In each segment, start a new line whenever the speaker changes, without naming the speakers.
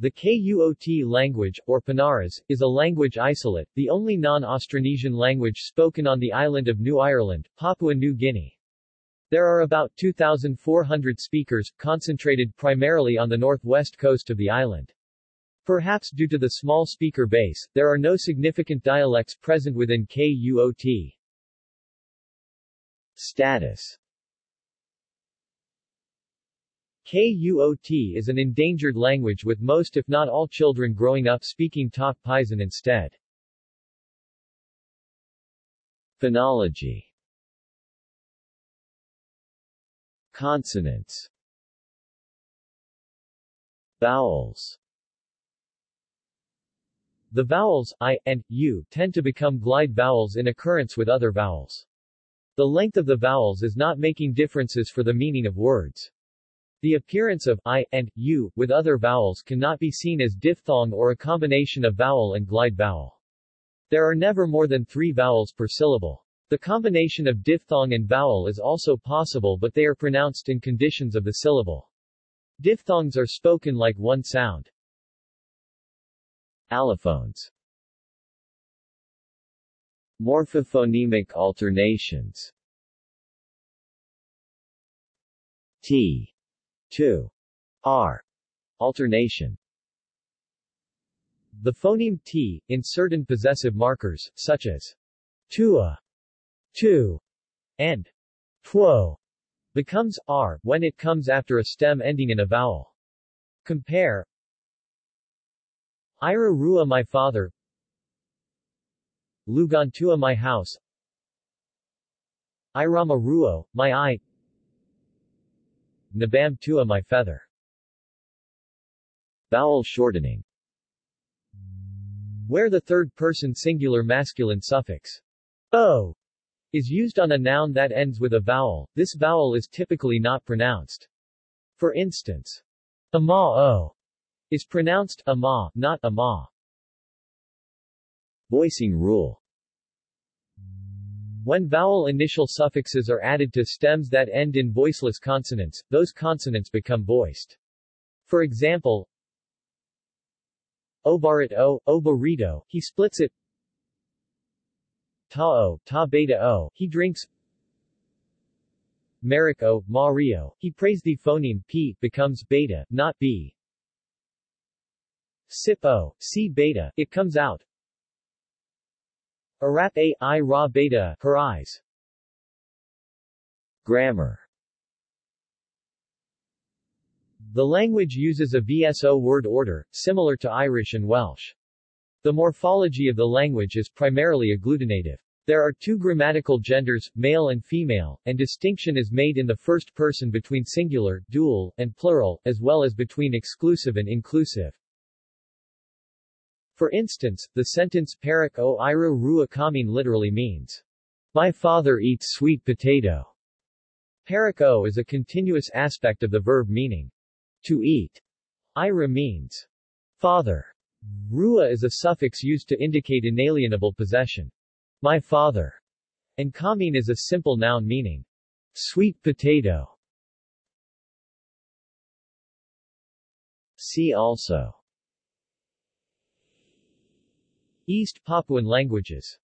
The KUOT language, or Panaras, is a language isolate, the only non-Austronesian language spoken on the island of New Ireland, Papua New Guinea. There are about 2,400 speakers, concentrated primarily on the northwest coast of the island. Perhaps due to the small speaker base, there are no significant dialects present within KUOT. Status KUOT is an endangered language with most if not all children growing up speaking Tok Pisin instead. Phonology Consonants Vowels The vowels, i, and, u, tend to become glide vowels in occurrence with other vowels. The length of the vowels is not making differences for the meaning of words. The appearance of i and u with other vowels cannot be seen as diphthong or a combination of vowel and glide vowel. There are never more than three vowels per syllable. The combination of diphthong and vowel is also possible but they are pronounced in conditions of the syllable. Diphthongs are spoken like one sound. Allophones Morphophonemic alternations T 2. R. Alternation The phoneme t, in certain possessive markers, such as tua, tu, and tuo, becomes r when it comes after a stem ending in a vowel. Compare Ira Rua my father Lugantua my house Irama Ruo, my eye Nabam tua my feather. Vowel shortening Where the third-person singular masculine suffix o is used on a noun that ends with a vowel, this vowel is typically not pronounced. For instance, ama-o is pronounced ama, not ama. Voicing rule when vowel initial suffixes are added to stems that end in voiceless consonants, those consonants become voiced. For example, Obarit o, obarito, he splits it. Ta-o, ta-beta-o, he drinks. Merrick o, Mario, he prays the phoneme p becomes beta, not b. Sip o, c beta, it comes out. Arap a, i ra beta, eyes. Grammar The language uses a VSO word order, similar to Irish and Welsh. The morphology of the language is primarily agglutinative. There are two grammatical genders, male and female, and distinction is made in the first person between singular, dual, and plural, as well as between exclusive and inclusive. For instance, the sentence Parak o ira rua kamin literally means, My father eats sweet potato. Parak o is a continuous aspect of the verb meaning, to eat. Ira means, father. Rua is a suffix used to indicate inalienable possession. My father. And kamin is a simple noun meaning, sweet potato. See also East Papuan languages.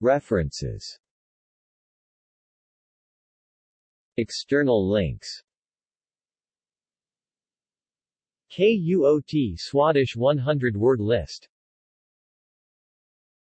References. External links. KUOT Swadesh 100 word list